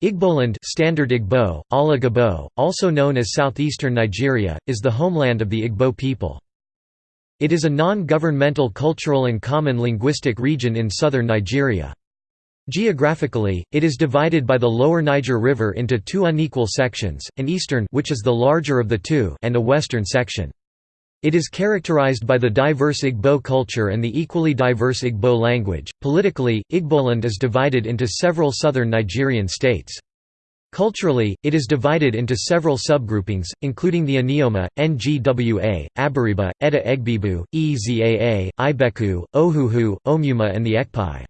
Igboland Standard Igbo, Ala also known as southeastern Nigeria, is the homeland of the Igbo people. It is a non-governmental cultural and common linguistic region in southern Nigeria. Geographically, it is divided by the lower Niger River into two unequal sections, an eastern which is the larger of the two and a western section. It is characterized by the diverse Igbo culture and the equally diverse Igbo language. Politically, Igboland is divided into several southern Nigerian states. Culturally, it is divided into several subgroupings, including the Anioma, Ngwa, Abariba, Eda Egbibu, Ezaa, Ibeku, Ohuhu, Omuma and the Ekpai.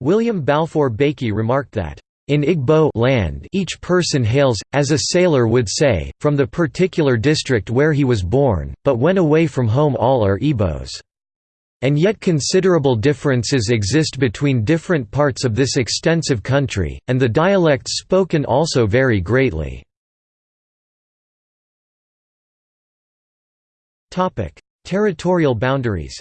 William Balfour Baikie remarked that, in Igbo land each person hails, as a sailor would say, from the particular district where he was born, but when away from home all are Igbos. And yet considerable differences exist between different parts of this extensive country, and the dialects spoken also vary greatly. Territorial boundaries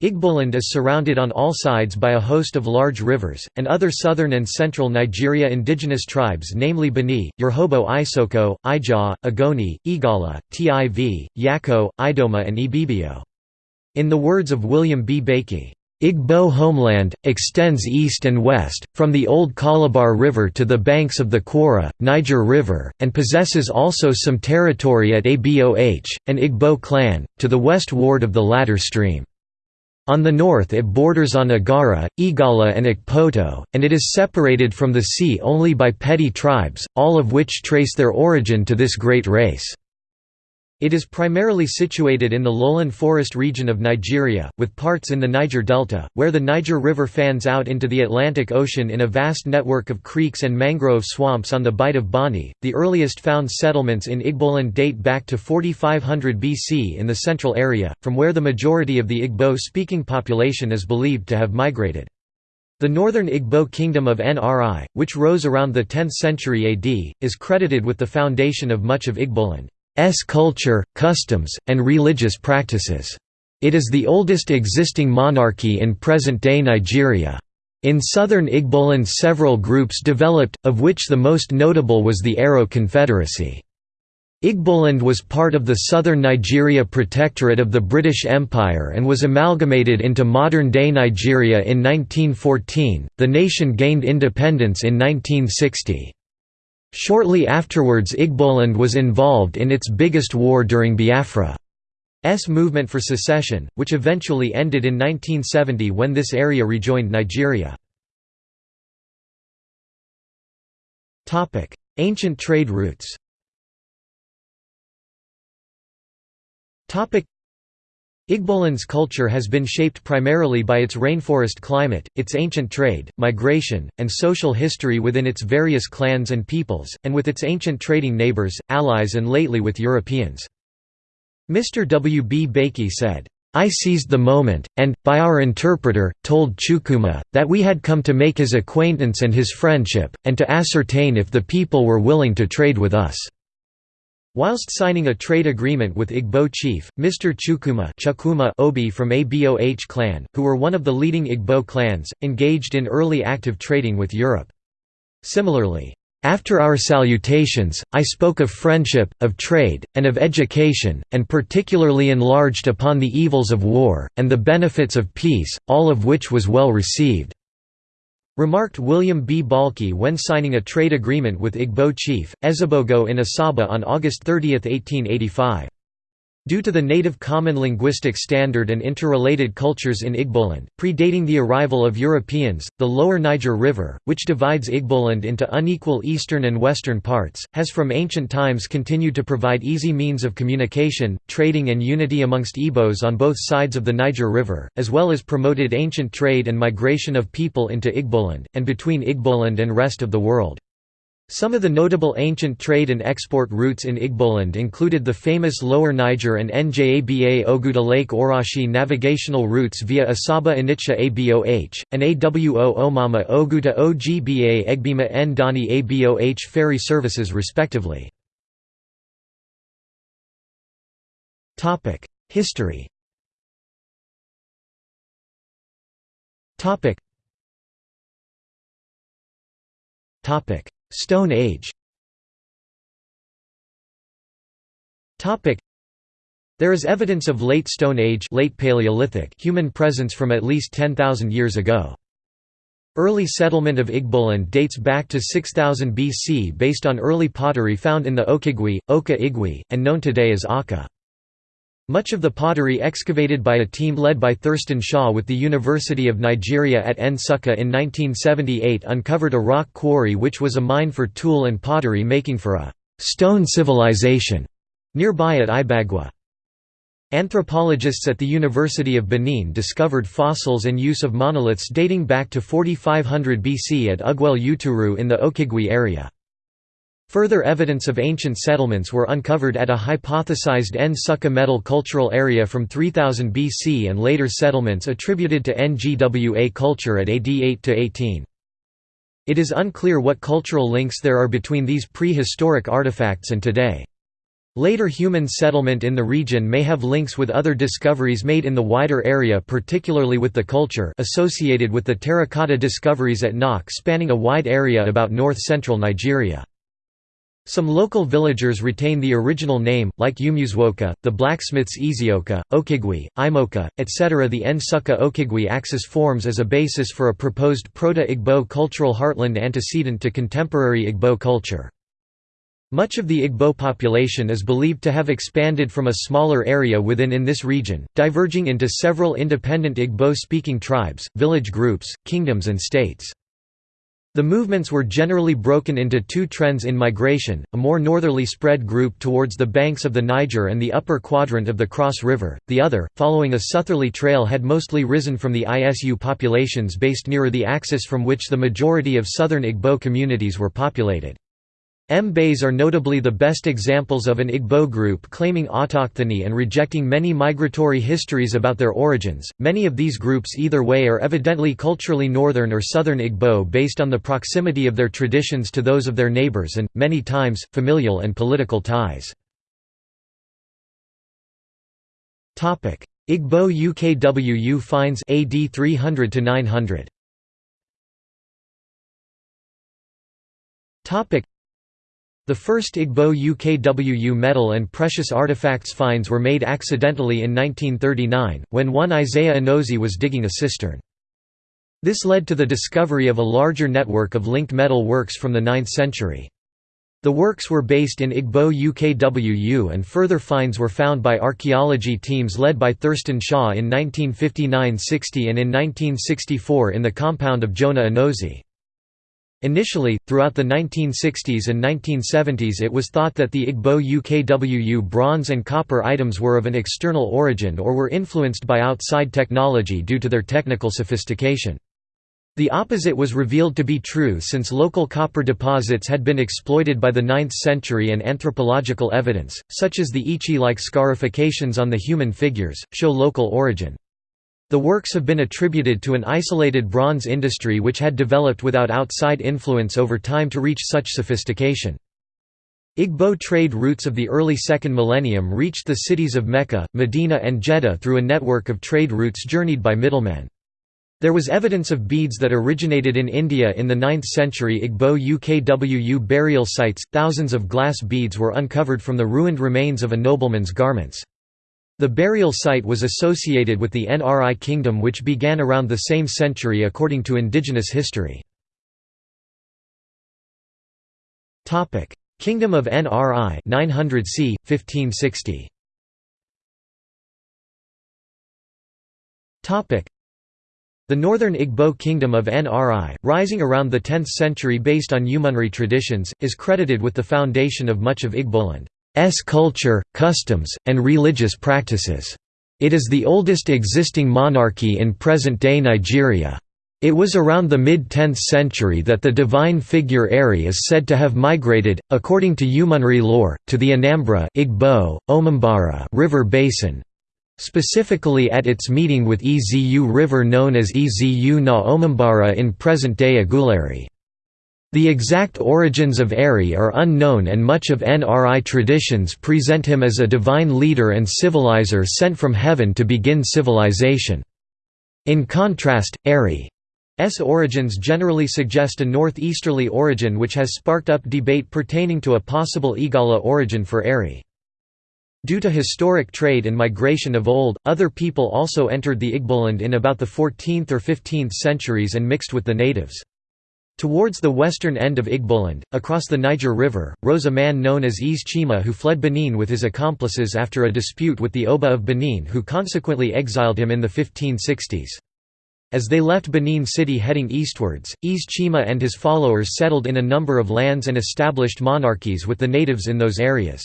Igboland is surrounded on all sides by a host of large rivers, and other southern and central Nigeria indigenous tribes namely Bini, Urhobo Isoko, Ijaw, Ogoni, Igala, Tiv, Yako, Idoma and Ibibio. In the words of William B. Baikie, Igbo homeland, extends east and west, from the old Calabar River to the banks of the Kwara, Niger River, and possesses also some territory at Aboh, an Igbo clan, to the west ward of the latter stream. On the north it borders on Agara, Igala and Ikpoto, and it is separated from the sea only by petty tribes, all of which trace their origin to this great race. It is primarily situated in the lowland forest region of Nigeria, with parts in the Niger Delta, where the Niger River fans out into the Atlantic Ocean in a vast network of creeks and mangrove swamps on the Bight of Bonny. The earliest found settlements in Igboland date back to 4500 BC in the central area, from where the majority of the Igbo speaking population is believed to have migrated. The northern Igbo kingdom of Nri, which rose around the 10th century AD, is credited with the foundation of much of Igboland. S culture, customs, and religious practices. It is the oldest existing monarchy in present-day Nigeria. In southern Igboland several groups developed, of which the most notable was the Aro Confederacy. Igboland was part of the southern Nigeria Protectorate of the British Empire and was amalgamated into modern-day Nigeria in 1914. The nation gained independence in 1960. Shortly afterwards Igboland was involved in its biggest war during Biafra's movement for secession, which eventually ended in 1970 when this area rejoined Nigeria. Ancient trade routes Igboland's culture has been shaped primarily by its rainforest climate, its ancient trade, migration, and social history within its various clans and peoples, and with its ancient trading neighbors, allies and lately with Europeans. Mr. W. B. Baikie said, I seized the moment, and, by our interpreter, told Chukuma, that we had come to make his acquaintance and his friendship, and to ascertain if the people were willing to trade with us. Whilst signing a trade agreement with Igbo chief, Mr. Chukwuma Chukuma Obi from Aboh clan, who were one of the leading Igbo clans, engaged in early active trading with Europe. Similarly, after our salutations, I spoke of friendship, of trade, and of education, and particularly enlarged upon the evils of war, and the benefits of peace, all of which was well received. Remarked William B. Balke when signing a trade agreement with Igbo chief, Ezebogo in Asaba on August 30, 1885. Due to the native common linguistic standard and interrelated cultures in Igboland, predating the arrival of Europeans, the lower Niger River, which divides Igboland into unequal eastern and western parts, has from ancient times continued to provide easy means of communication, trading and unity amongst Igbos on both sides of the Niger River, as well as promoted ancient trade and migration of people into Igboland, and between Igboland and rest of the world. Some of the notable ancient trade and export routes in Igboland included the famous Lower Niger and Njaba Oguta Lake Orashi navigational routes via Asaba Onitsha Aboh, and Awo Omama Oguta Ogba Egbima Ndani Aboh ferry services respectively. History Stone Age there is evidence of late Stone Age late Paleolithic human presence from at least 10,000 years ago. Early settlement of Igboland dates back to 6000 BC based on early pottery found in the Okigwe, Oka Igwe, and known today as Aka. Much of the pottery excavated by a team led by Thurston Shaw with the University of Nigeria at Nsukka in 1978 uncovered a rock quarry which was a mine for tool and pottery making for a «stone civilization» nearby at Ibagwa. Anthropologists at the University of Benin discovered fossils and use of monoliths dating back to 4500 BC at Ugwel Uturu in the Okigwe area. Further evidence of ancient settlements were uncovered at a hypothesized Nsukka metal cultural area from 3000 BC and later settlements attributed to Ngwa culture at AD 8–18. It is unclear what cultural links there are between these prehistoric artifacts and today. Later human settlement in the region may have links with other discoveries made in the wider area particularly with the culture associated with the terracotta discoveries at Nok spanning a wide area about north-central Nigeria. Some local villagers retain the original name, like Umuzwoka, the blacksmiths Ezioka, Okigwe, Imoka, etc. The Nsukka Okigwe axis forms as a basis for a proposed Proto-Igbo cultural heartland antecedent to contemporary Igbo culture. Much of the Igbo population is believed to have expanded from a smaller area within in this region, diverging into several independent Igbo-speaking tribes, village groups, kingdoms and states. The movements were generally broken into two trends in migration, a more northerly spread group towards the banks of the Niger and the upper quadrant of the Cross River, the other, following a southerly trail had mostly risen from the ISU populations based nearer the axis from which the majority of southern Igbo communities were populated. Mbaise are notably the best examples of an Igbo group claiming autochthony and rejecting many migratory histories about their origins. Many of these groups either way are evidently culturally northern or southern Igbo based on the proximity of their traditions to those of their neighbors and, many times, familial and political ties. Igbo UKWU finds AD 300 to 900. The first Igbo UKWU metal and precious artifacts finds were made accidentally in 1939, when one Isaiah Anozie was digging a cistern. This led to the discovery of a larger network of linked metal works from the 9th century. The works were based in Igbo UKWU and further finds were found by archaeology teams led by Thurston Shaw in 1959–60 and in 1964 in the compound of Jonah Anozie. Initially, throughout the 1960s and 1970s it was thought that the Igbo UKWU bronze and copper items were of an external origin or were influenced by outside technology due to their technical sophistication. The opposite was revealed to be true since local copper deposits had been exploited by the 9th century and anthropological evidence, such as the Ichi-like scarifications on the human figures, show local origin. The works have been attributed to an isolated bronze industry which had developed without outside influence over time to reach such sophistication. Igbo trade routes of the early second millennium reached the cities of Mecca, Medina and Jeddah through a network of trade routes journeyed by middlemen. There was evidence of beads that originated in India in the 9th century Igbo UKWU burial sites. Thousands of glass beads were uncovered from the ruined remains of a nobleman's garments. The burial site was associated with the Nri kingdom which began around the same century according to indigenous history. Kingdom of Nri 900 c. 1560. The northern Igbo kingdom of Nri, rising around the 10th century based on Umunri traditions, is credited with the foundation of much of Igboland. S culture, customs, and religious practices. It is the oldest existing monarchy in present-day Nigeria. It was around the mid-10th century that the divine figure Eri is said to have migrated, according to Umunri lore, to the Anambra Igbo, Omumbara river basin, specifically at its meeting with Ezu River known as Ezu na Omumbara in present-day Aguleri. The exact origins of Eri are unknown and much of Nri traditions present him as a divine leader and civilizer sent from heaven to begin civilization. In contrast, Eri S origins generally suggest a northeasterly origin which has sparked up debate pertaining to a possible Igala origin for Eri. Due to historic trade and migration of old, other people also entered the Igboland in about the 14th or 15th centuries and mixed with the natives. Towards the western end of Igboland, across the Niger River, rose a man known as Eze Chima who fled Benin with his accomplices after a dispute with the Oba of Benin who consequently exiled him in the 1560s. As they left Benin City heading eastwards, Eze Chima and his followers settled in a number of lands and established monarchies with the natives in those areas.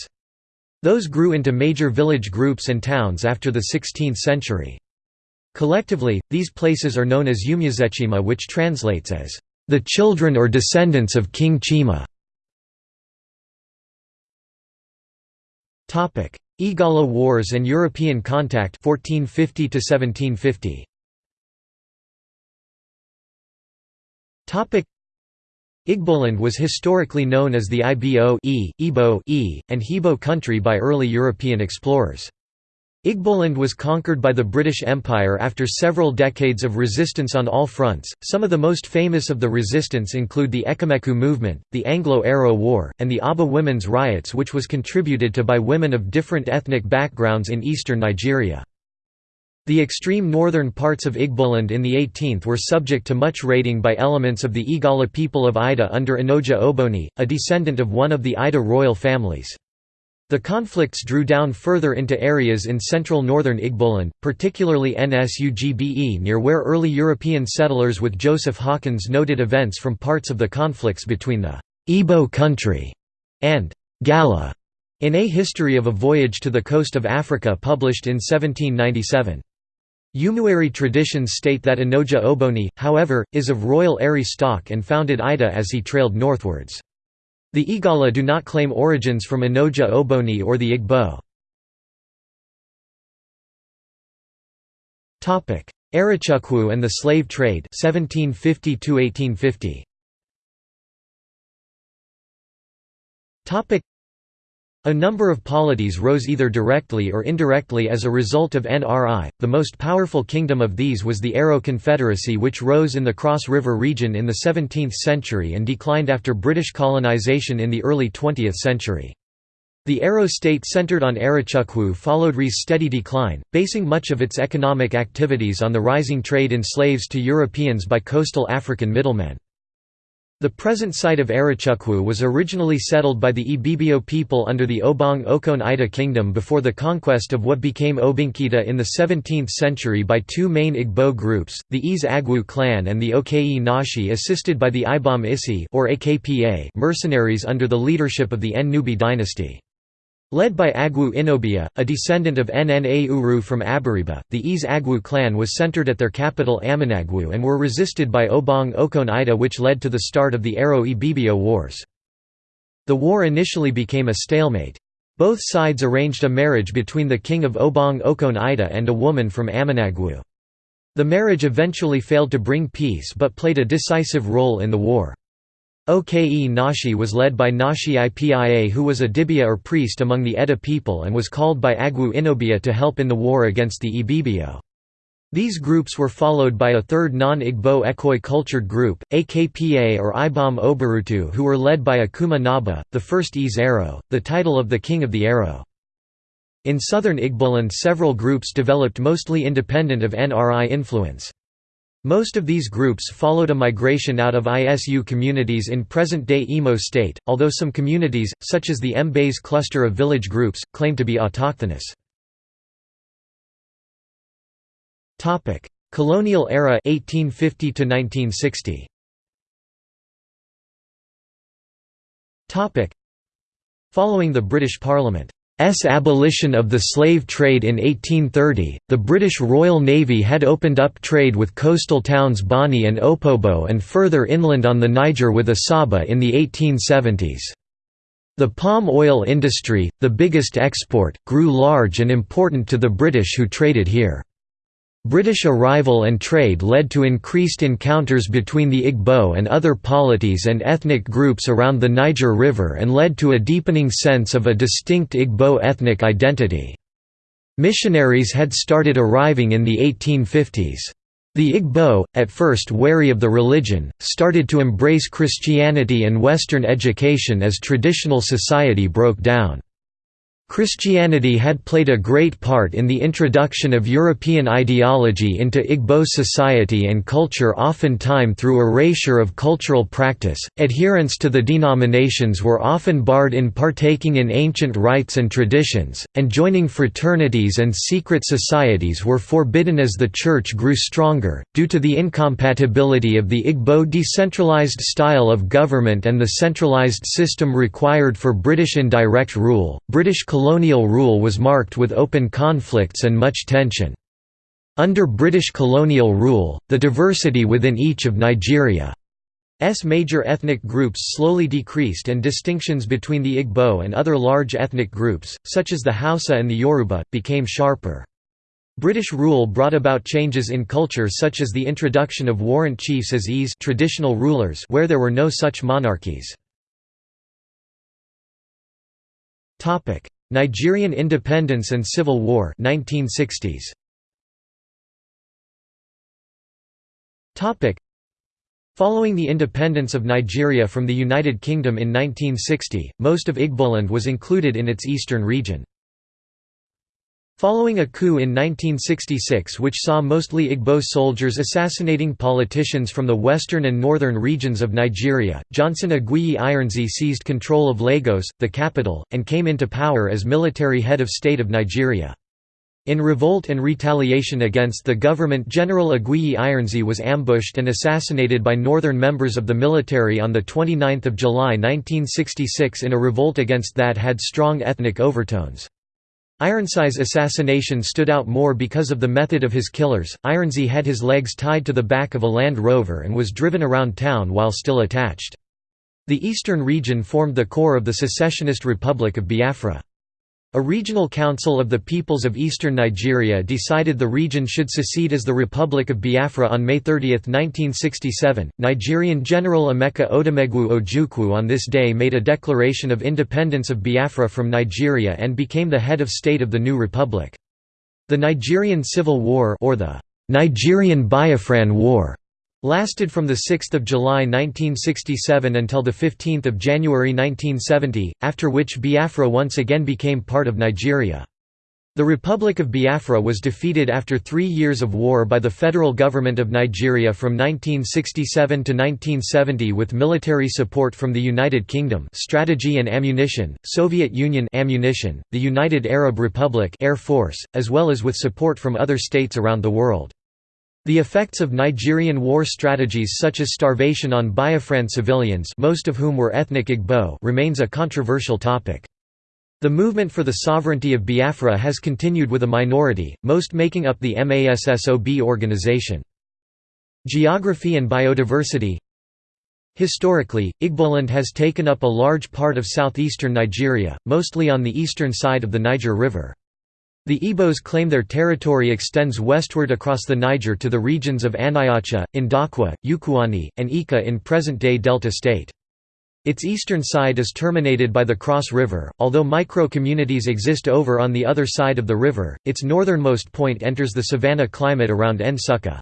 Those grew into major village groups and towns after the 16th century. Collectively, these places are known as Umuzechima which translates as, "...the children or descendants of King Chima". Igala Wars and European contact 1450 to -1750. Topic Igboland was historically known as the Ibo e, Ibo e, and Hebo country by early European explorers. Igboland was conquered by the British Empire after several decades of resistance on all fronts. Some of the most famous of the resistance include the Ekumeku movement, the Anglo-Aro War, and the Aba women's riots which was contributed to by women of different ethnic backgrounds in eastern Nigeria. The extreme northern parts of Igboland in the 18th were subject to much raiding by elements of the Igala people of Ida under Enoja Oboni, a descendant of one of the Ida royal families. The conflicts drew down further into areas in central northern Igboland, particularly Nsugbe near where early European settlers with Joseph Hawkins noted events from parts of the conflicts between the Igbo country and Gala in A History of a Voyage to the Coast of Africa published in 1797. Umueri traditions state that Enoja Oboni, however, is of royal Eri stock and founded Ida as he trailed northwards. The Igala do not claim origins from Enoja Oboni or the Igbo. Arochukwu and the slave trade 1750 1850. A number of polities rose either directly or indirectly as a result of NRI. The most powerful kingdom of these was the Aro Confederacy, which rose in the Cross River region in the 17th century and declined after British colonization in the early 20th century. The Aro state centered on Arochukwu followed Nri's steady decline, basing much of its economic activities on the rising trade in slaves to Europeans by coastal African middlemen. The present site of Arochukwu was originally settled by the Ibibio people under the Obong Okon Ida kingdom before the conquest of what became Obinkita in the 17th century by two main Igbo groups, the Eze Agwu clan and the Oke Nashi assisted by the Ibom Isi or AKPA mercenaries under the leadership of the Nnubi dynasty. Led by Agwu Inobia, a descendant of Nna Uru from Abariba, the Eze Agwu clan was centered at their capital Amanagwu and were resisted by Obong Okon Ida which led to the start of the Aro Ibibio Wars. The war initially became a stalemate. Both sides arranged a marriage between the king of Obong Okon Ida and a woman from Amanagwu. The marriage eventually failed to bring peace but played a decisive role in the war. Oke Nashi was led by Nashi Ipia who was a dibia or priest among the Eda people and was called by Agwu Inobia to help in the war against the Ibibio. These groups were followed by a third non-Igbo Ekoi cultured group, AKPA or Ibom Obarutu who were led by Akuma Naba, the first Eze Aro, the title of the king of the Aro. In southern Igboland several groups developed mostly independent of NRI influence. Most of these groups followed a migration out of ISU communities in present-day Imo state, although some communities, such as the Mbaise cluster of village groups, claim to be autochthonous. Colonial era 1850 to 1960. Following the British Parliament S abolition of the slave trade in 1830, the British Royal Navy had opened up trade with coastal towns Bonny and Opobo and further inland on the Niger with Asaba in the 1870s. The palm oil industry, the biggest export, grew large and important to the British who traded here. British arrival and trade led to increased encounters between the Igbo and other polities and ethnic groups around the Niger River and led to a deepening sense of a distinct Igbo ethnic identity. Missionaries had started arriving in the 1850s. The Igbo, at first wary of the religion, started to embrace Christianity and Western education as traditional society broke down. Christianity had played a great part in the introduction of European ideology into Igbo society and culture often oftentimes through erasure of cultural practice. Adherents to the denominations were often barred in partaking in ancient rites and traditions, and joining fraternities and secret societies were forbidden as the church grew stronger, due to the incompatibility of the Igbo decentralized style of government and the centralized system required for British indirect rule. British colonial rule was marked with open conflicts and much tension. Under British colonial rule, the diversity within each of Nigeria's major ethnic groups slowly decreased and distinctions between the Igbo and other large ethnic groups, such as the Hausa and the Yoruba, became sharper. British rule brought about changes in culture such as the introduction of warrant chiefs as Eze traditional rulers where there were no such monarchies. Nigerian independence and civil war 1960s. Following the independence of Nigeria from the United Kingdom in 1960, most of Igboland was included in its eastern region. Following a coup in 1966 which saw mostly Igbo soldiers assassinating politicians from the western and northern regions of Nigeria, Johnson Aguiyi Ironsi seized control of Lagos, the capital, and came into power as military head of state of Nigeria. In revolt and retaliation against the government General Aguiyi Ironsi was ambushed and assassinated by northern members of the military on 29 July 1966 in a revolt against that had strong ethnic overtones. Ironsi's assassination stood out more because of the method of his killers. Ironsi had his legs tied to the back of a Land Rover and was driven around town while still attached. The eastern region formed the core of the secessionist Republic of Biafra. A regional council of the peoples of eastern Nigeria decided the region should secede as the Republic of Biafra on May 30, 1967. Nigerian General Emeka Odumegwu Ojukwu on this day made a declaration of independence of Biafra from Nigeria and became the head of state of the new republic. The Nigerian Civil War or the Nigerian Biafran War lasted from 6 July 1967 until 15 January 1970, after which Biafra once again became part of Nigeria. The Republic of Biafra was defeated after three years of war by the federal government of Nigeria from 1967 to 1970 with military support from the United Kingdom strategy and ammunition, Soviet Union ammunition, the United Arab Republic Air Force, as well as with support from other states around the world. The effects of Nigerian war strategies such as starvation on Biafran civilians most of whom were ethnic Igbo remains a controversial topic. The movement for the sovereignty of Biafra has continued with a minority, most making up the MASSOB organization. Geography and biodiversity Historically, Igboland has taken up a large part of southeastern Nigeria, mostly on the eastern side of the Niger River. The Igbos claim their territory extends westward across the Niger to the regions of Aniocha, Ndokwa, Ukwuani, and Ika in present-day Delta State. Its eastern side is terminated by the Cross River, although micro-communities exist over on the other side of the river, its northernmost point enters the savanna climate around Nsukka.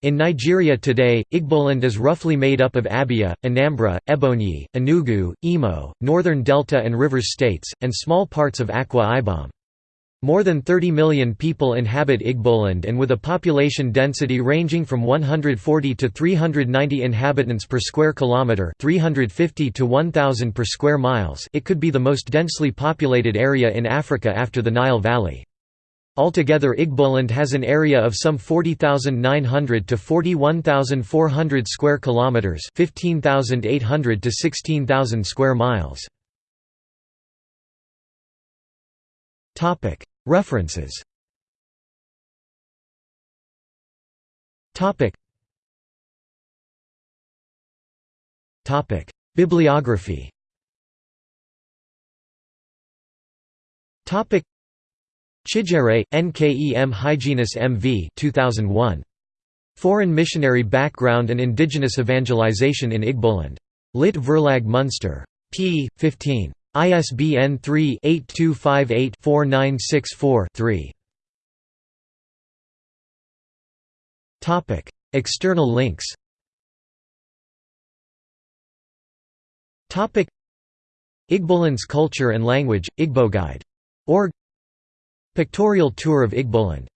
In Nigeria today, Igboland is roughly made up of Abia, Anambra, Ebonyi, Enugu, Imo, Northern Delta and Rivers states, and small parts of Akwa Ibom. More than 30 million people inhabit Igboland and with a population density ranging from 140 to 390 inhabitants per square kilometre 350 to 1000 per square miles it could be the most densely populated area in Africa after the Nile Valley. Altogether Igboland has an area of some 40,900 to 41,400 square kilometers, 15,800 to 16,000 square miles. Topic: References Bibliography Chijere, Nkem Hyginus M.V. 2001. Foreign Missionary Background and Indigenous Evangelization in Igboland. Lit Verlag Munster. p. 15. ISBN 3-8258-4964-3. External links. Igboland's culture and language, Igboguide.org Pictorial tour of Igboland